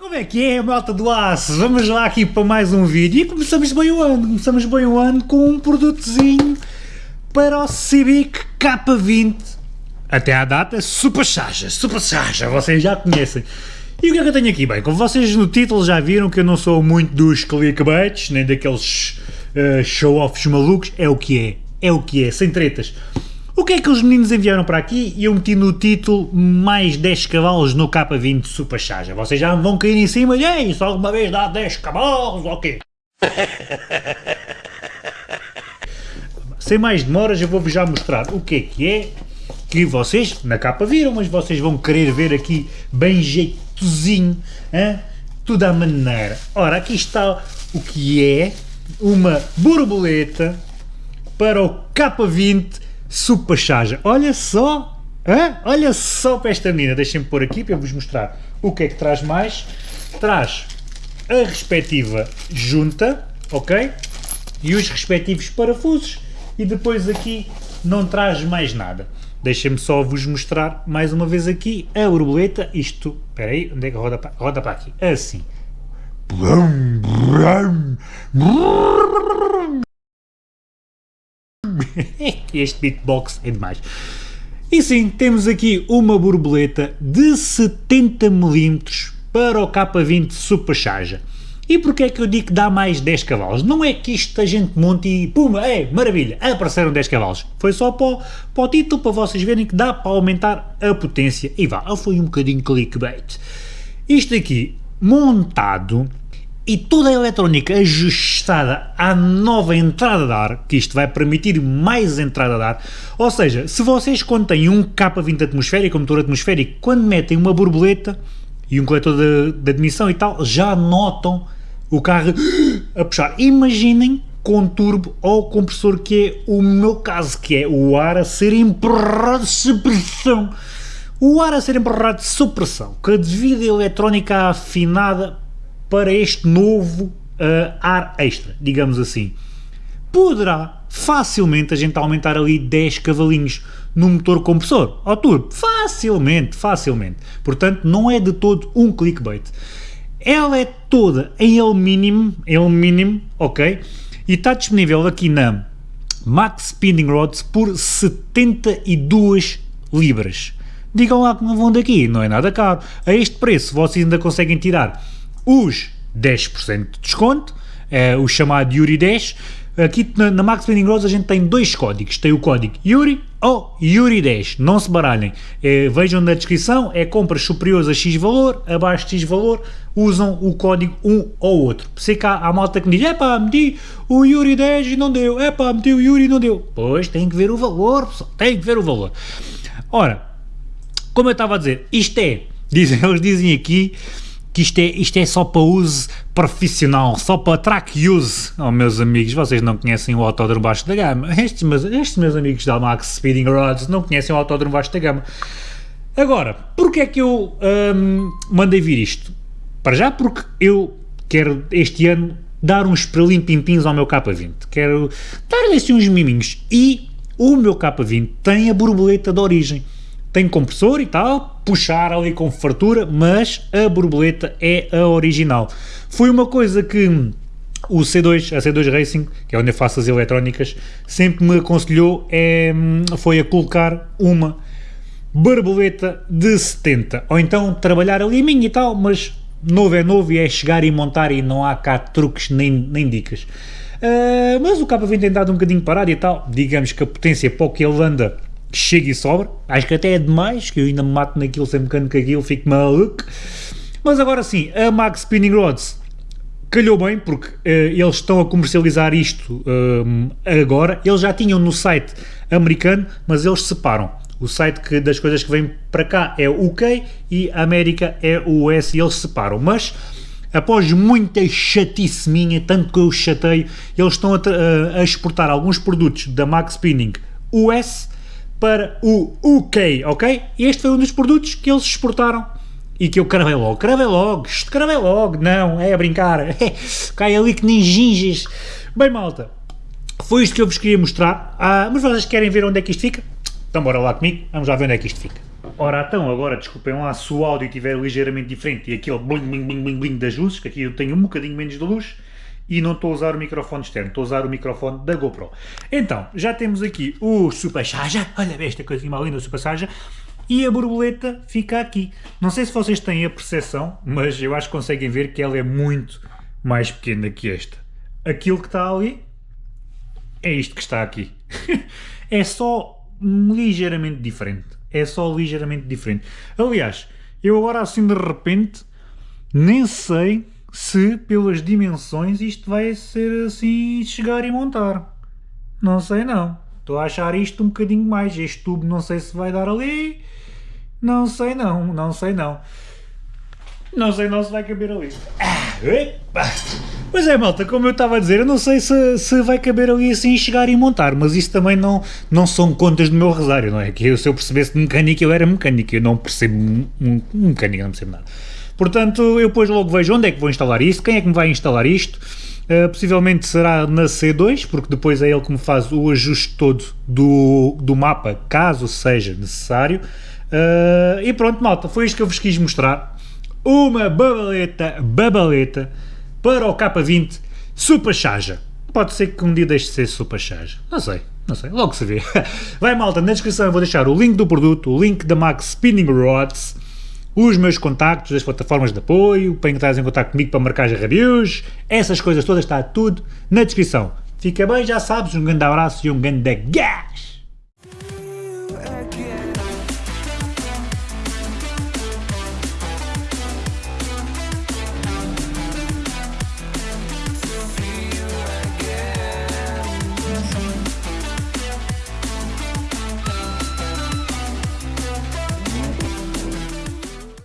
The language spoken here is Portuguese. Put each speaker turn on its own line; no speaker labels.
Como é que é, malta do aço? Vamos lá aqui para mais um vídeo e começamos bem o ano, começamos bem o ano com um produtozinho para o Civic K20 até à data Super Saja, Super Saja, vocês já conhecem. E o que é que eu tenho aqui? Bem, como vocês no título já viram que eu não sou muito dos clickbaits, nem daqueles uh, show-offs malucos, é o que é, é o que é, sem tretas. O que é que os meninos enviaram para aqui? E eu meti no título mais 10 cavalos no K20 Super Charger. Vocês já vão cair em cima e Ei, isso alguma vez dá 10 cavalos ou quê? Sem mais demoras eu vou-vos já mostrar o que é que é que vocês na capa viram, mas vocês vão querer ver aqui bem jeitozinho, hein? tudo à maneira. Ora, aqui está o que é uma borboleta para o K20 Super Charger. Olha só, olha só para esta menina. Deixem-me pôr aqui para vos mostrar o que é que traz mais. Traz a respectiva junta, ok? E os respectivos parafusos. E depois aqui não traz mais nada. Deixem-me só vos mostrar mais uma vez aqui a borboleta. Isto, espera aí, onde é que roda para, roda para aqui? Assim. este beatbox é demais. E sim, temos aqui uma borboleta de 70mm para o K20 Supercharger. E porquê é que eu digo que dá mais 10 cavalos? Não é que isto a gente monte e puma, é maravilha, apareceram 10 cavalos. Foi só para o, para o título, para vocês verem que dá para aumentar a potência. E vá, foi um bocadinho clickbait. Isto aqui, montado e toda a eletrónica ajustada à nova entrada de ar, que isto vai permitir mais entrada de ar, ou seja, se vocês quando têm um K20 atmosférico, um motor atmosférico, quando metem uma borboleta e um coletor de, de admissão e tal, já notam o carro a puxar. Imaginem com turbo ou compressor que é o meu caso, que é o ar a ser empurrado de pressão. O ar a ser empurrado de supressão, com a devida eletrónica afinada para este novo uh, ar extra, digamos assim. Poderá facilmente a gente aumentar ali 10 cavalinhos no motor compressor ao turbo, facilmente, facilmente. Portanto, não é de todo um clickbait. Ela é toda em alumínio, em alumínio, ok? E está disponível aqui na Max Spinning Rods por 72 libras. Digam lá que não vão daqui, não é nada caro. A este preço vocês ainda conseguem tirar os 10% de desconto, é o chamado Yuri 10. Aqui na, na Max Spinning Rose a gente tem dois códigos, tem o código Yuri ou Yuri 10, não se baralhem, é, vejam na descrição, é compras superiores a X valor, abaixo de X valor, usam o código um ou outro. Sei que há, há malta que me diz, é pá, meti o Yuri 10 e não deu, é pá, meti o Yuri e não deu. Pois, tem que ver o valor, pessoal, tem que ver o valor. Ora, como eu estava a dizer, isto é, dizem, eles dizem aqui, que isto é, isto é só para uso profissional, só para track use. Oh, meus amigos, vocês não conhecem o autódromo baixo da gama. Estes meus, estes meus amigos da Max Speeding Rods não conhecem o autódromo baixo da gama. Agora, porquê é que eu hum, mandei vir isto? Para já porque eu quero este ano dar uns prelim-pimpins ao meu K20. Quero dar-lhe assim uns miminhos. E o meu K20 tem a borboleta de origem tem compressor e tal, puxar ali com fartura, mas a borboleta é a original. Foi uma coisa que o C2, a C2 Racing, que é onde eu faço as eletrónicas, sempre me aconselhou é, foi a colocar uma borboleta de 70, ou então trabalhar ali minha e tal, mas novo é novo e é chegar e montar e não há cá truques nem, nem dicas. Uh, mas o K20 tem dado um bocadinho parado e tal, digamos que a potência para o que ele anda chega e sobra, acho que até é demais, que eu ainda me mato naquilo sem mecânico aquilo, fico maluco, mas agora sim, a Max Spinning Rods calhou bem, porque uh, eles estão a comercializar isto uh, agora, eles já tinham no site americano, mas eles separam, o site que, das coisas que vêm para cá é o UK e a América é o US e eles separam, mas após muita chatice minha, tanto que eu chatei, eles estão a, a exportar alguns produtos da Max Spinning US para o UK, ok? Este foi um dos produtos que eles exportaram e que eu cravei logo, cravei logo, cravei logo, não, é a brincar, cai ali que nem ginges. Bem malta, foi isto que eu vos queria mostrar, ah, mas vocês querem ver onde é que isto fica? Então bora lá comigo, vamos lá ver onde é que isto fica. Ora então, agora desculpem lá se o áudio estiver ligeiramente diferente e aquele bling bling bling bling das luzes, que aqui eu tenho um bocadinho menos de luz e não estou a usar o microfone externo, estou a usar o microfone da GoPro. Então, já temos aqui o Super Charger, olha esta coisinha mais linda do Super e a borboleta fica aqui. Não sei se vocês têm a percepção, mas eu acho que conseguem ver que ela é muito mais pequena que esta. Aquilo que está ali é isto que está aqui. é só ligeiramente diferente é só ligeiramente diferente. Aliás, eu agora assim de repente nem sei se pelas dimensões isto vai ser assim chegar e montar. Não sei não. Estou a achar isto um bocadinho mais. Este tubo não sei se vai dar ali. Não sei não, não sei não. Não sei não se vai caber ali. Ah, epa. Pois é, malta, como eu estava a dizer, eu não sei se, se vai caber ali assim chegar e montar, mas isso também não, não são contas do meu rosário, não é? Que eu, se eu percebesse de mecânica, eu era mecânico, eu não percebo mecânica, não percebo nada. Portanto, eu depois logo vejo onde é que vou instalar isto, quem é que me vai instalar isto, uh, possivelmente será na C2, porque depois é ele que me faz o ajuste todo do, do mapa, caso seja necessário. Uh, e pronto, malta, foi isto que eu vos quis mostrar. Uma babaleta, babaleta, para o K20 Super Charger. Pode ser que um dia deixe de ser Super Charger. Não sei, não sei, logo se vê. Vai malta, na descrição eu vou deixar o link do produto, o link da Max Spinning Rods, os meus contactos, as plataformas de apoio, para entrar em contato comigo para marcar as reviews, essas coisas todas, está tudo na descrição. Fica bem, já sabes, um grande abraço e um grande gás!